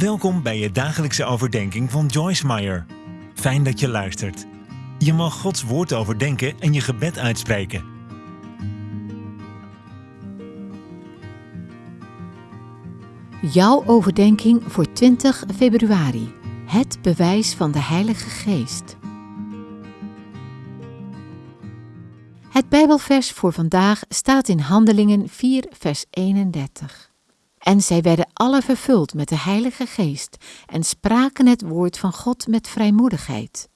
Welkom bij je dagelijkse overdenking van Joyce Meyer. Fijn dat je luistert. Je mag Gods woord overdenken en je gebed uitspreken. Jouw overdenking voor 20 februari. Het bewijs van de Heilige Geest. Het Bijbelvers voor vandaag staat in Handelingen 4, vers 31. En zij werden alle vervuld met de Heilige Geest en spraken het woord van God met vrijmoedigheid.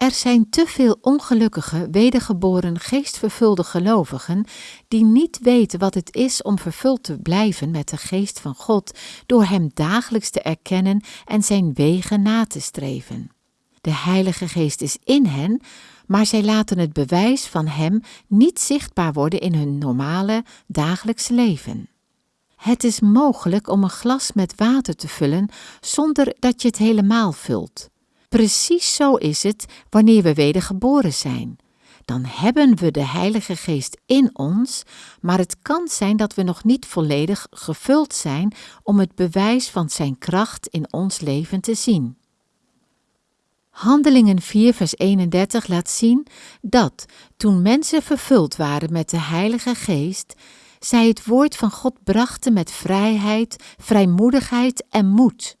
Er zijn te veel ongelukkige, wedergeboren, geestvervulde gelovigen die niet weten wat het is om vervuld te blijven met de geest van God door Hem dagelijks te erkennen en Zijn wegen na te streven. De Heilige Geest is in hen, maar zij laten het bewijs van Hem niet zichtbaar worden in hun normale dagelijks leven. Het is mogelijk om een glas met water te vullen zonder dat je het helemaal vult. Precies zo is het wanneer we wedergeboren zijn. Dan hebben we de Heilige Geest in ons, maar het kan zijn dat we nog niet volledig gevuld zijn om het bewijs van Zijn kracht in ons leven te zien. Handelingen 4, vers 31 laat zien dat toen mensen vervuld waren met de Heilige Geest, zij het woord van God brachten met vrijheid, vrijmoedigheid en moed.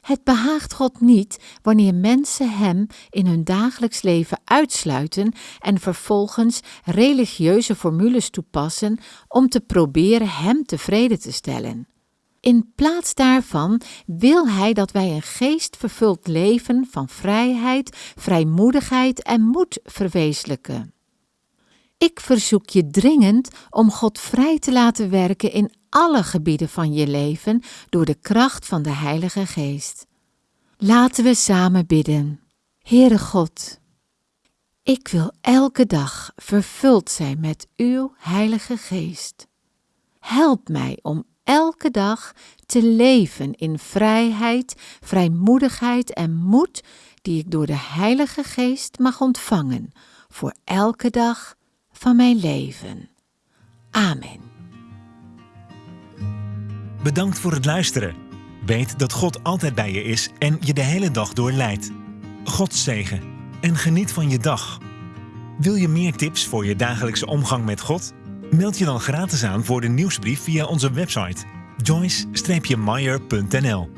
Het behaagt God niet wanneer mensen Hem in hun dagelijks leven uitsluiten en vervolgens religieuze formules toepassen om te proberen Hem tevreden te stellen. In plaats daarvan wil Hij dat wij een geestvervuld leven van vrijheid, vrijmoedigheid en moed verwezenlijken. Ik verzoek je dringend om God vrij te laten werken in alle gebieden van je leven door de kracht van de Heilige Geest. Laten we samen bidden. Heere God, ik wil elke dag vervuld zijn met uw Heilige Geest. Help mij om elke dag te leven in vrijheid, vrijmoedigheid en moed die ik door de Heilige Geest mag ontvangen voor elke dag van mijn leven. Amen. Bedankt voor het luisteren. Weet dat God altijd bij je is en je de hele dag door leidt. God zegen en geniet van je dag. Wil je meer tips voor je dagelijkse omgang met God? Meld je dan gratis aan voor de nieuwsbrief via onze website joyce-meyer.nl